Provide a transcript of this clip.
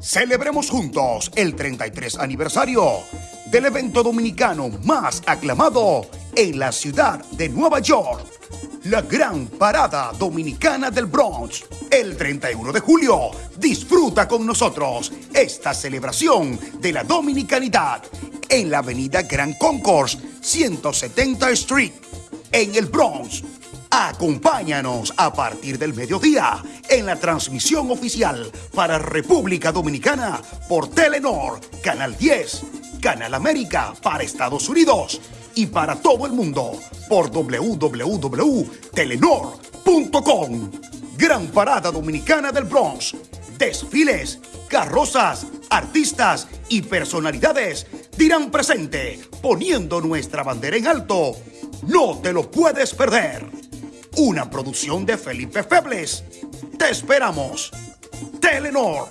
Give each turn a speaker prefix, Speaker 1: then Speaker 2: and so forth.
Speaker 1: Celebremos juntos el 33 aniversario del evento dominicano más aclamado en la ciudad de Nueva York, la Gran Parada Dominicana del Bronx. El 31 de julio, disfruta con nosotros esta celebración de la dominicanidad en la avenida Gran Concourse, 170 Street, en el Bronx. Acompáñanos a partir del mediodía en la transmisión oficial para República Dominicana por Telenor, Canal 10, Canal América para Estados Unidos y para todo el mundo por www.telenor.com. Gran Parada Dominicana del Bronx. Desfiles, carrozas, artistas y personalidades dirán presente poniendo nuestra bandera en alto. No te lo puedes perder. Una producción de Felipe Febles. Te esperamos. Telenor